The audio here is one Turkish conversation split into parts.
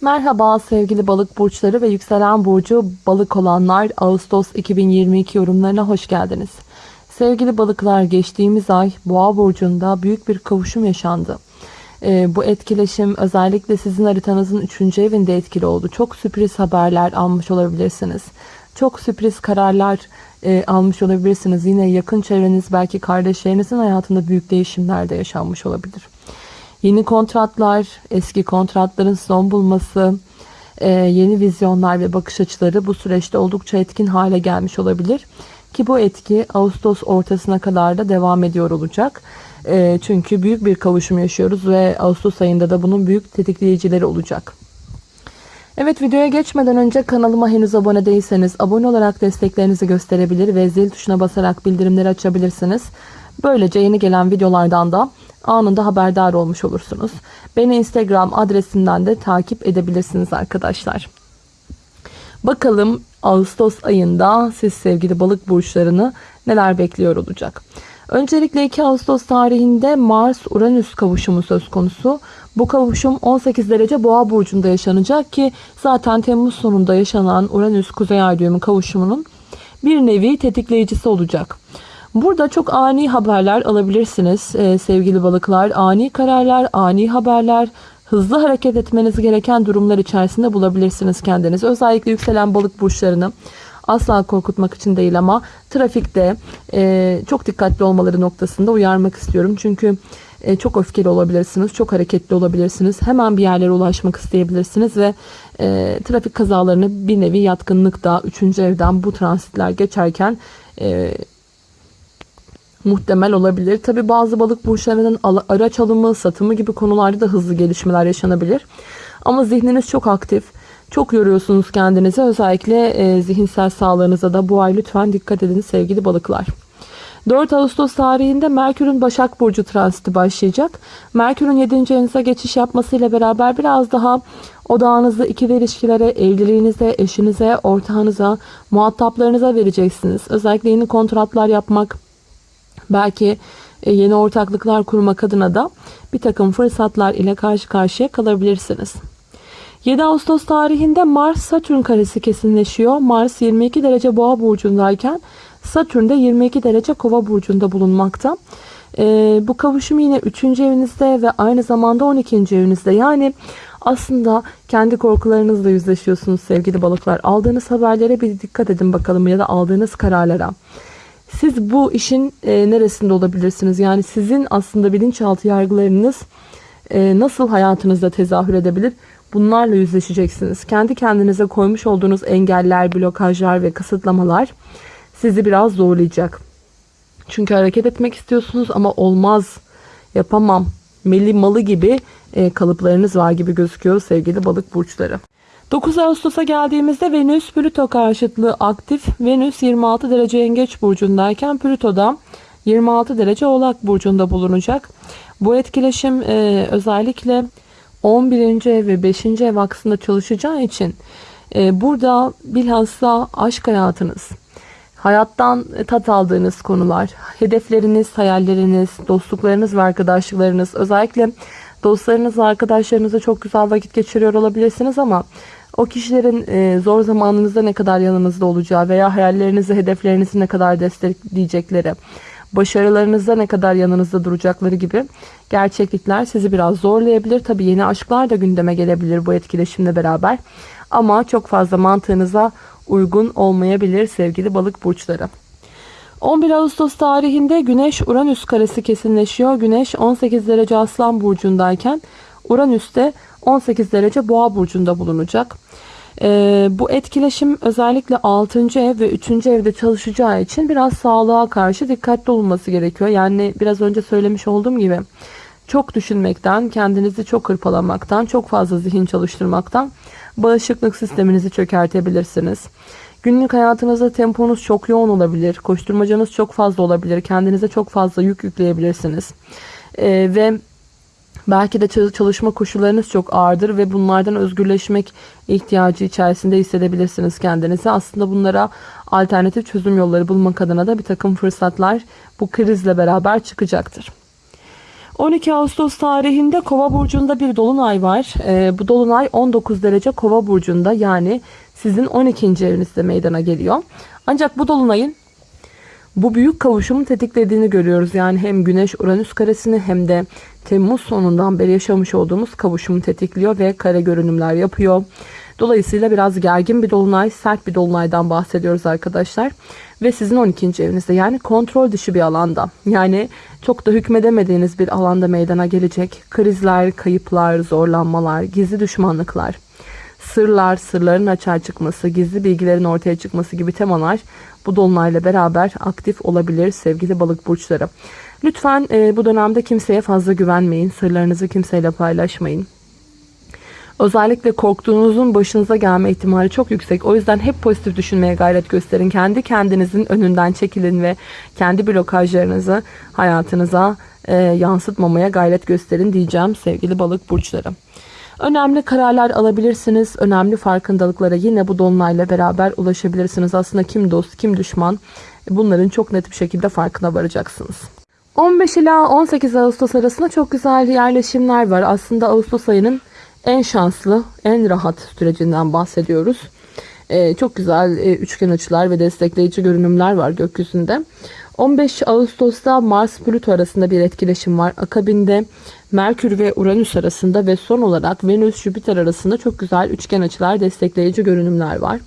Merhaba sevgili balık burçları ve yükselen burcu balık olanlar Ağustos 2022 yorumlarına hoş geldiniz. Sevgili balıklar geçtiğimiz ay boğa burcunda büyük bir kavuşum yaşandı. Ee, bu etkileşim özellikle sizin haritanızın 3. evinde etkili oldu. Çok sürpriz haberler almış olabilirsiniz. Çok sürpriz kararlar e, almış olabilirsiniz. Yine yakın çevreniz belki kardeşlerinizin hayatında büyük değişimler de yaşanmış olabilir. Yeni kontratlar, eski kontratların son bulması, e, yeni vizyonlar ve bakış açıları bu süreçte oldukça etkin hale gelmiş olabilir. Ki bu etki Ağustos ortasına kadar da devam ediyor olacak. E, çünkü büyük bir kavuşum yaşıyoruz ve Ağustos ayında da bunun büyük tetikleyicileri olacak. Evet videoya geçmeden önce kanalıma henüz abone değilseniz abone olarak desteklerinizi gösterebilir ve zil tuşuna basarak bildirimleri açabilirsiniz. Böylece yeni gelen videolardan da anında haberdar olmuş olursunuz. Beni Instagram adresimden de takip edebilirsiniz arkadaşlar. Bakalım Ağustos ayında siz sevgili balık burçlarını neler bekliyor olacak. Öncelikle 2 Ağustos tarihinde Mars-Uranüs kavuşumu söz konusu. Bu kavuşum 18 derece boğa burcunda yaşanacak ki zaten Temmuz sonunda yaşanan Uranüs-Kuzey Ay kavuşumunun bir nevi tetikleyicisi olacak. Burada çok ani haberler alabilirsiniz ee, sevgili balıklar. Ani kararlar, ani haberler, hızlı hareket etmeniz gereken durumlar içerisinde bulabilirsiniz kendinizi. Özellikle yükselen balık burçlarını asla korkutmak için değil ama trafikte e, çok dikkatli olmaları noktasında uyarmak istiyorum. Çünkü e, çok öfkeli olabilirsiniz, çok hareketli olabilirsiniz. Hemen bir yerlere ulaşmak isteyebilirsiniz ve e, trafik kazalarını bir nevi yatkınlıkta 3. evden bu transitler geçerken e, muhtemel olabilir. Tabi bazı balık burçlarının araç alımı, satımı gibi konularda da hızlı gelişmeler yaşanabilir. Ama zihniniz çok aktif. Çok yoruyorsunuz kendinizi. Özellikle e, zihinsel sağlığınıza da bu ay lütfen dikkat edin sevgili balıklar. 4 Ağustos tarihinde Merkür'ün Başak Burcu transiti başlayacak. Merkür'ün 7. evinize geçiş yapmasıyla beraber biraz daha odağınızı ikili ilişkilere, evliliğinize, eşinize, ortağınıza, muhataplarınıza vereceksiniz. Özellikle yeni kontratlar yapmak, belki e, yeni ortaklıklar kurmak adına da bir takım fırsatlar ile karşı karşıya kalabilirsiniz. 7 Ağustos tarihinde Mars Satürn karesi kesinleşiyor. Mars 22 derece boğa burcundayken Satürn de 22 derece kova burcunda bulunmakta. Ee, bu kavuşum yine 3. evinizde ve aynı zamanda 12. evinizde. Yani aslında kendi korkularınızla yüzleşiyorsunuz sevgili balıklar. Aldığınız haberlere bir dikkat edin bakalım ya da aldığınız kararlara. Siz bu işin e, neresinde olabilirsiniz? Yani sizin aslında bilinçaltı yargılarınız e, nasıl hayatınızda tezahür edebilir? Bunlarla yüzleşeceksiniz. Kendi kendinize koymuş olduğunuz engeller, blokajlar ve kısıtlamalar sizi biraz zorlayacak. Çünkü hareket etmek istiyorsunuz ama olmaz, yapamam, meli malı gibi e, kalıplarınız var gibi gözüküyor sevgili balık burçları. 9 Ağustos'a geldiğimizde Venüs Plüto karşıtlığı aktif. Venüs 26 derece yengeç burcundayken Plüto da 26 derece oğlak burcunda bulunacak. Bu etkileşim e, özellikle 11. ev ve 5. ev aksında çalışacağı için e, burada bilhassa aşk hayatınız, hayattan tat aldığınız konular, hedefleriniz, hayalleriniz, dostluklarınız ve arkadaşlıklarınız özellikle dostlarınız ve arkadaşlarınızla çok güzel vakit geçiriyor olabilirsiniz ama o kişilerin e, zor zamanınızda ne kadar yanınızda olacağı veya hayallerinizi, hedeflerinizi ne kadar destekleyecekleri, başarılarınızda ne kadar yanınızda duracakları gibi gerçeklikler sizi biraz zorlayabilir. Tabi yeni aşklar da gündeme gelebilir bu etkileşimle beraber. Ama çok fazla mantığınıza uygun olmayabilir sevgili balık burçları. 11 Ağustos tarihinde Güneş Uranüs karesi kesinleşiyor. Güneş 18 derece Aslan burcundayken Uranüs de 18 derece Boğa burcunda bulunacak. Ee, bu etkileşim özellikle 6. ev ve 3. evde çalışacağı için biraz sağlığa karşı dikkatli olunması gerekiyor. Yani biraz önce söylemiş olduğum gibi çok düşünmekten, kendinizi çok hırpalamaktan, çok fazla zihin çalıştırmaktan bağışıklık sisteminizi çökertebilirsiniz. Günlük hayatınızda temponuz çok yoğun olabilir, koşturmacanız çok fazla olabilir, kendinize çok fazla yük yükleyebilirsiniz. Ee, ve Belki de çalışma koşullarınız çok ağırdır ve bunlardan özgürleşmek ihtiyacı içerisinde hissedebilirsiniz kendinizi. Aslında bunlara alternatif çözüm yolları bulmak adına da bir takım fırsatlar bu krizle beraber çıkacaktır. 12 Ağustos tarihinde Kova burcunda bir dolunay var. Ee, bu dolunay 19 derece Kova burcunda yani sizin 12. evinizde meydana geliyor. Ancak bu dolunayın bu büyük kavuşumu tetiklediğini görüyoruz. Yani hem Güneş Uranüs karesini hem de Temmuz sonundan beri yaşamış olduğumuz kavuşumu tetikliyor ve kare görünümler yapıyor. Dolayısıyla biraz gergin bir dolunay, sert bir dolunaydan bahsediyoruz arkadaşlar. Ve sizin 12. evinizde yani kontrol dışı bir alanda. Yani çok da hükmedemediğiniz bir alanda meydana gelecek. Krizler, kayıplar, zorlanmalar, gizli düşmanlıklar, sırlar, sırların açığa çıkması, gizli bilgilerin ortaya çıkması gibi temalar bu dolunayla beraber aktif olabilir sevgili balık burçları. Lütfen e, bu dönemde kimseye fazla güvenmeyin. Sırlarınızı kimseyle paylaşmayın. Özellikle korktuğunuzun başınıza gelme ihtimali çok yüksek. O yüzden hep pozitif düşünmeye gayret gösterin. Kendi kendinizin önünden çekilin ve kendi blokajlarınızı hayatınıza e, yansıtmamaya gayret gösterin diyeceğim sevgili balık burçları. Önemli kararlar alabilirsiniz. Önemli farkındalıklara yine bu dolunayla beraber ulaşabilirsiniz. Aslında kim dost, kim düşman bunların çok net bir şekilde farkına varacaksınız. 15 ila 18 Ağustos arasında çok güzel yerleşimler var. Aslında Ağustos ayının en şanslı, en rahat sürecinden bahsediyoruz. Ee, çok güzel e, üçgen açılar ve destekleyici görünümler var gökyüzünde. 15 Ağustos'ta Mars Plüto arasında bir etkileşim var. Akabinde Merkür ve Uranüs arasında ve son olarak Venüs Jüpiter arasında çok güzel üçgen açılar, destekleyici görünümler var.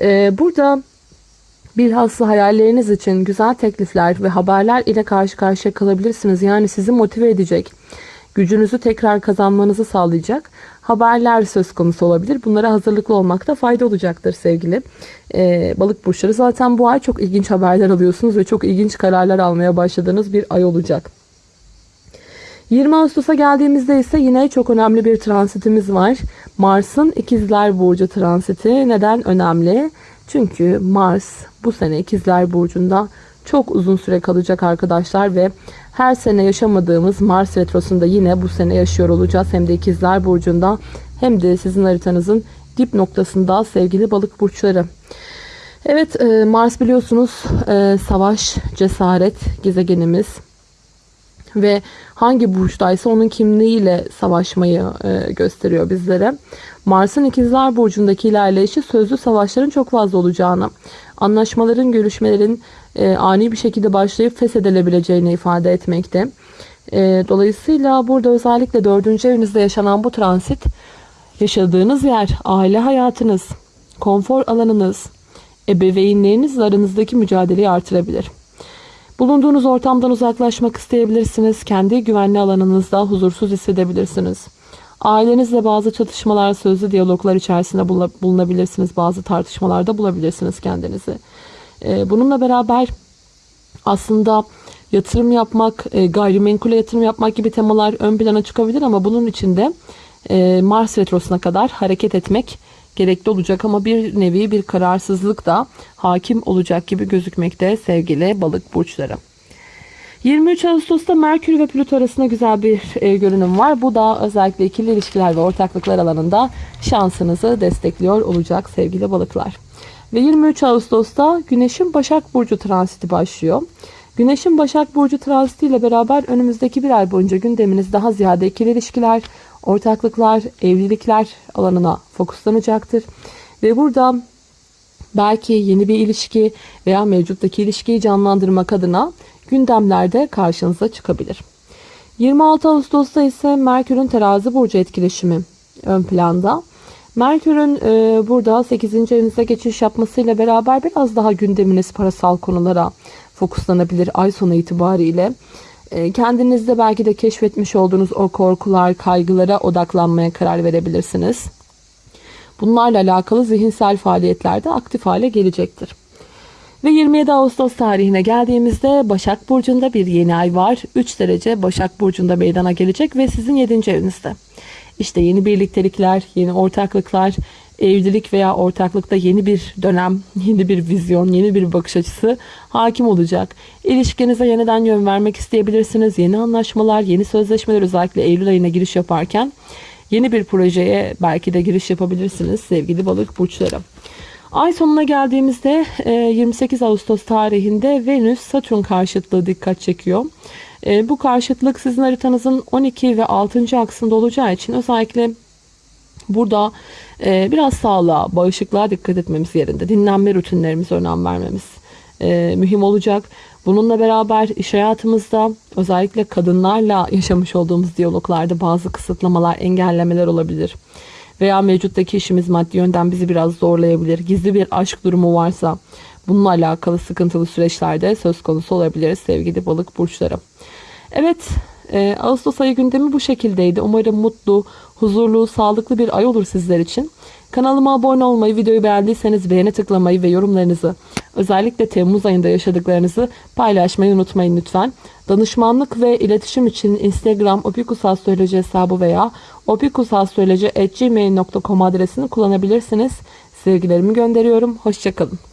Ee, burada bilhassa hayalleriniz için güzel teklifler ve haberler ile karşı karşıya kalabilirsiniz. Yani sizi motive edecek, gücünüzü tekrar kazanmanızı sağlayacak haberler söz konusu olabilir. Bunlara hazırlıklı olmakta fayda olacaktır sevgili ee, balık burçları. Zaten bu ay çok ilginç haberler alıyorsunuz ve çok ilginç kararlar almaya başladığınız bir ay olacak. 20 Ağustos'a geldiğimizde ise yine çok önemli bir transitimiz var. Mars'ın ikizler burcu transiti neden önemli? Çünkü Mars bu sene ikizler burcunda çok uzun süre kalacak arkadaşlar ve her sene yaşamadığımız Mars retrosunda yine bu sene yaşıyor olacağız. Hem de ikizler burcunda hem de sizin haritanızın dip noktasında sevgili balık burçları. Evet e, Mars biliyorsunuz e, savaş, cesaret gezegenimiz ve hangi burçtaysa onun kimliğiyle savaşmayı e, gösteriyor bizlere. Mars'ın ikizler burcundaki ilerleyişi sözlü savaşların çok fazla olacağını, anlaşmaların, görüşmelerin e, ani bir şekilde başlayıp feshedilebileceğini ifade etmekte. E, dolayısıyla burada özellikle dördüncü evinizde yaşanan bu transit yaşadığınız yer, aile hayatınız, konfor alanınız, ebeveynlerinizle aranızdaki mücadeleyi artırabilir. Bulunduğunuz ortamdan uzaklaşmak isteyebilirsiniz. Kendi güvenli alanınızda huzursuz hissedebilirsiniz. Ailenizle bazı çatışmalar, sözlü diyaloglar içerisinde bulunabilirsiniz. Bazı tartışmalarda bulabilirsiniz kendinizi. Ee, bununla beraber aslında yatırım yapmak, e, gayrimenkule yatırım yapmak gibi temalar ön plana çıkabilir ama bunun içinde e, Mars retrosuna kadar hareket etmek gerekli olacak ama bir nevi bir kararsızlık da hakim olacak gibi gözükmekte sevgili balık burçları. 23 Ağustos'ta Merkür ve Plüto arasında güzel bir e, görünüm var. Bu da özellikle ikili ilişkiler ve ortaklıklar alanında şansınızı destekliyor olacak sevgili balıklar. Ve 23 Ağustos'ta Güneş'in Başak Burcu transiti başlıyor. Güneş'in Başak Burcu transiti ile beraber önümüzdeki bir ay boyunca gündeminiz daha ziyade ikili ilişkiler, ortaklıklar, evlilikler alanına fokuslanacaktır. Ve burada belki yeni bir ilişki veya mevcuttaki ilişkiyi canlandırmak adına gündemlerde karşınıza çıkabilir. 26 Ağustos'ta ise Merkür'ün terazi burcu etkileşimi ön planda. Merkür'ün e, burada 8. evinize geçiş yapmasıyla beraber biraz daha gündeminiz parasal konulara fokuslanabilir ay sonu itibariyle. E, kendinizde belki de keşfetmiş olduğunuz o korkular, kaygılara odaklanmaya karar verebilirsiniz. Bunlarla alakalı zihinsel faaliyetlerde aktif hale gelecektir. Ve 27 Ağustos tarihine geldiğimizde Başak Burcu'nda bir yeni ay var. 3 derece Başak Burcu'nda meydana gelecek ve sizin 7. evinizde. İşte yeni birliktelikler, yeni ortaklıklar, evlilik veya ortaklıkta yeni bir dönem, yeni bir vizyon, yeni bir bakış açısı hakim olacak. İlişkinize yeniden yön vermek isteyebilirsiniz. Yeni anlaşmalar, yeni sözleşmeler özellikle Eylül ayına giriş yaparken yeni bir projeye belki de giriş yapabilirsiniz sevgili balık burçları. Ay sonuna geldiğimizde 28 Ağustos tarihinde Venüs Satürn karşıtlığı dikkat çekiyor. E, bu karşıtlık sizin haritanızın 12 ve 6. aksında olacağı için özellikle burada e, biraz sağlığa, bağışıklığa dikkat etmemiz yerinde. Dinlenme rutinlerimize önem vermemiz e, mühim olacak. Bununla beraber iş hayatımızda özellikle kadınlarla yaşamış olduğumuz diyaloglarda bazı kısıtlamalar, engellemeler olabilir. Veya mevcuttaki işimiz maddi yönden bizi biraz zorlayabilir. Gizli bir aşk durumu varsa bununla alakalı sıkıntılı süreçlerde söz konusu olabilir sevgili balık burçları. Evet, e, Ağustos ayı gündemi bu şekildeydi. Umarım mutlu, huzurlu, sağlıklı bir ay olur sizler için. Kanalıma abone olmayı, videoyu beğendiyseniz beğeni tıklamayı ve yorumlarınızı, özellikle Temmuz ayında yaşadıklarınızı paylaşmayı unutmayın lütfen. Danışmanlık ve iletişim için Instagram opikusastroloji hesabı veya opikusastroloji.gmail.com adresini kullanabilirsiniz. Sevgilerimi gönderiyorum. Hoşçakalın.